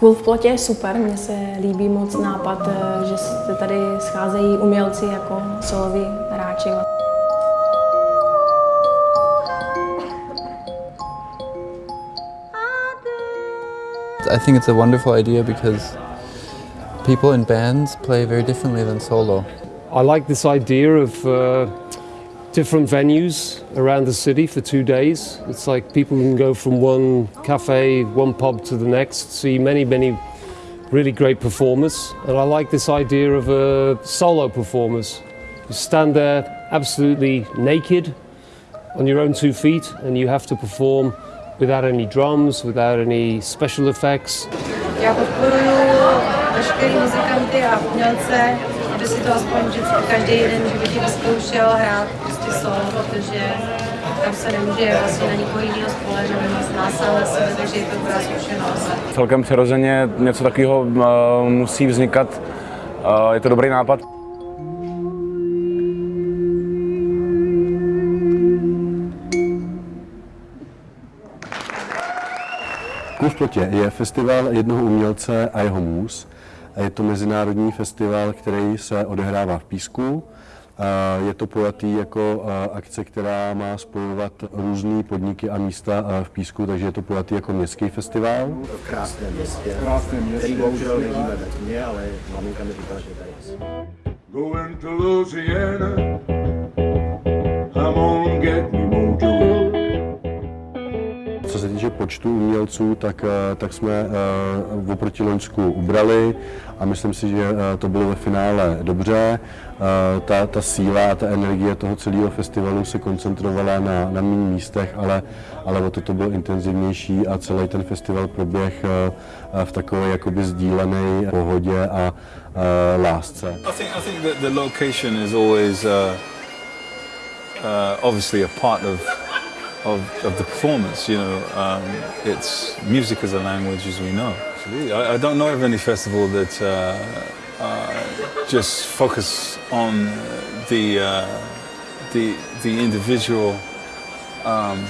Cool v plotě je super, mně se líbí moc nápad, eh, že se tady scházejí umělci jako soloví hráči. I think it's a wonderful idea because people in bands play very differently than solo. I like this idea of uh, different venues around the city for two days. It's like people can go from one cafe, one pub to the next, see many, many really great performers. And I like this idea of a solo performers. You stand there absolutely naked on your own two feet and you have to perform without any drums, without any special effects. Aby si to aspoň vždycky každý den životě vyzkoušel hrát prostě solo, protože tam se nemůže vlastně na nikoho jiného spolehat, na nás sám na sebe, takže je to dobrá zkušenost. Celkem přirozeně něco takového uh, musí vznikat. Uh, je to dobrý nápad. Plotě je festival jednoho umělce a jeho můz. Je to mezinárodní festival, který se odehrává v Písku. Je to pojatý jako akce, která má spojovat různé podniky a místa v Písku, takže je to pojatý jako městský festival. V krásném městě, krásném městě, který bohužel nevidíme ve tmě, ale maminka mi říkala, že tady. Going to Louisiana, se týče počtu umělců, tak, tak jsme uh, oproti Loňsku ubrali a myslím si, že uh, to bylo ve finále dobře. Ta, ta síla a ta energie toho celého festivalu se koncentrovala na, na méně místech, ale, ale o to bylo intenzivnější a celý ten festival proběh v takové jakoby sdílené pohodě a lásce. I think, I think the location is always uh, uh, obviously a part of of, of the performance. You know, um, it's music as a language, as we know. I, I don't know of any festival that uh, uh, just focus on the uh, the the individual um,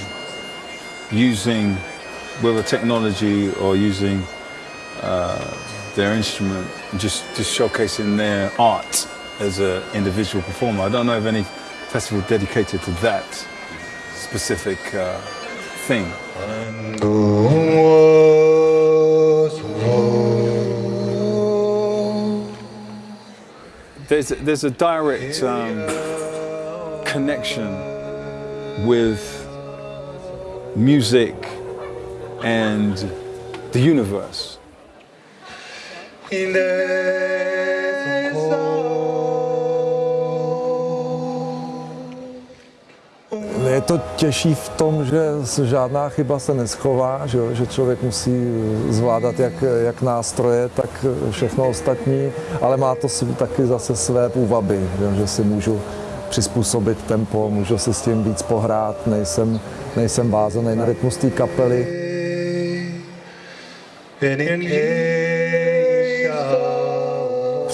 using whether technology or using uh, their instrument, just just showcasing their art as an individual performer. I don't know of any festival dedicated to that specific uh, thing. There's, there's a direct um, connection with music and the universe. To těžší v tom, že žádná chyba se neschová, že, že člověk musí zvládat jak, jak nástroje, tak všechno ostatní, ale má to taky zase své půvaby, že, že si můžu přizpůsobit tempo, můžu si s tím víc pohrát, nejsem, nejsem vázaný na rytmus té kapely.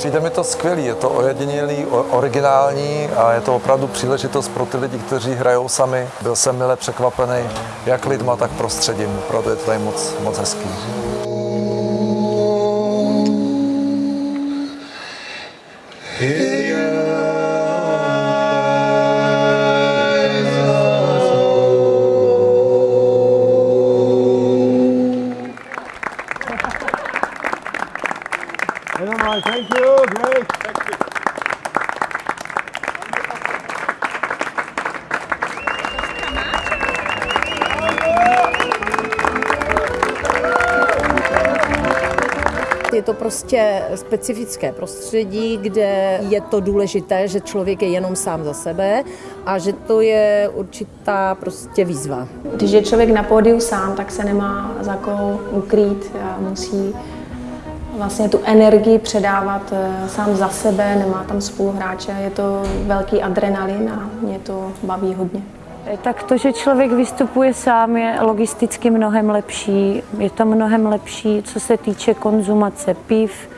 Přijde mi to skvělý, je to ojedinělý, originální a je to opravdu příležitost pro ty lidi, kteří hrajou sami. Byl jsem mile překvapený jak lidma, tak prostředím, proto je to tady moc, moc hezký. To prostě specifické prostředí, kde je to důležité, že člověk je jenom sám za sebe a že to je určitá prostě výzva. Když je člověk na pódiu sám, tak se nemá za koho ukrýt a musí vlastně tu energii předávat eh, sám za sebe, nemá tam spoluhráče, je to velký adrenalin a mě to baví hodně. Tak to, že člověk vystupuje sám, je logisticky mnohem lepší. Je to mnohem lepší, co se týče konzumace piv,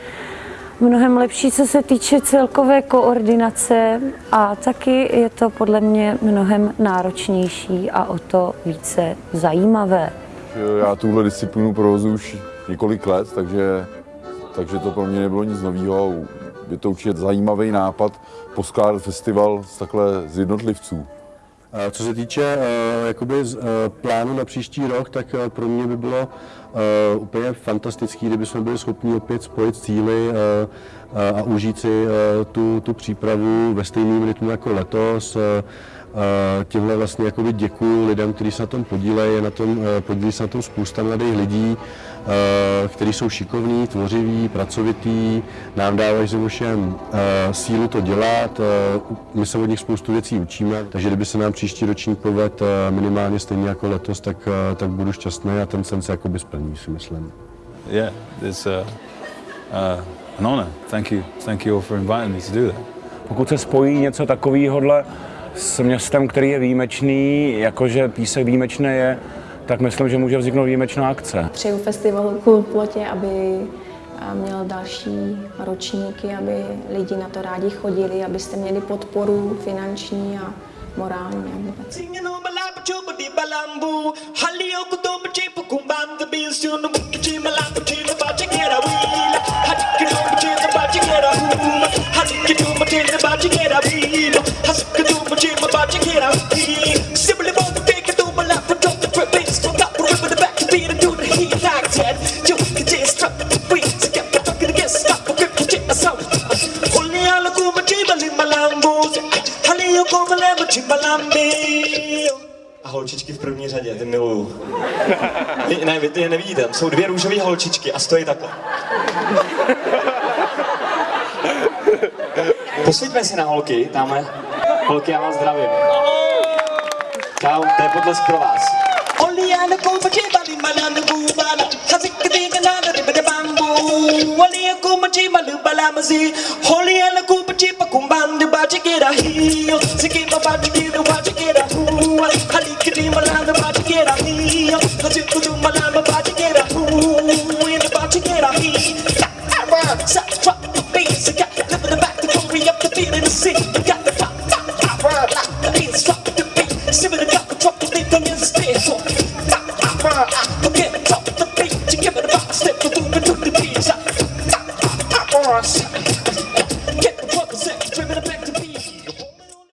mnohem lepší, co se týče celkové koordinace a taky je to podle mě mnohem náročnější a o to více zajímavé. Já tuhle disciplínu provozu už několik let, takže, takže to pro mě nebylo nic nového. Je to určitě zajímavý nápad poskládat festival z takhle z jednotlivců. Co se týče uh, jakoby uh, plánu na příští rok, tak uh, pro mě by bylo úplně fantastický, kdyby jsme byli schopni opět spojit cíly a užít si tu, tu přípravu ve stejném rytmu jako letos. Tímhle vlastně jakoby děkuji lidem, kteří se na tom podílejí, je na tom, podílí se na tom spousta mladých lidí, kteří jsou šikovní, tvořiví, pracovití, nám dávají ze všem sílu to dělat, my se od nich spoustu věcí učíme, takže kdyby se nám příští ročník poved minimálně stejně jako letos, tak, tak budu šťastný a ten sen se jakoby splní, si myslím. Yeah, it's uh, uh, an honor. Thank you. Thank you all for inviting me to do that. Pokud se spojí něco takového s městem, který je výjimečný, jakože písek výjimečný je, tak myslím, že může vzniknout výjimečná akce. Přeju festivalu Cool Plotě, aby měl další ročníky, aby lidi na to rádi chodili, abyste měli podporu finanční a morální a vůbec. A holčičky v první řadě, ty miluju. Vy, ne, vy ty je nevidíte, tam jsou dvě růžové holčičky a stojí takhle. Posvíťme si na holky, tamhle. Holky, já vás zdravím. Čau, to je potlesk pro vás. Bambu Oliya kuma ce malu Tipo, Pedi pra combando, bate que era rio. Se quem babado, bate que era rua.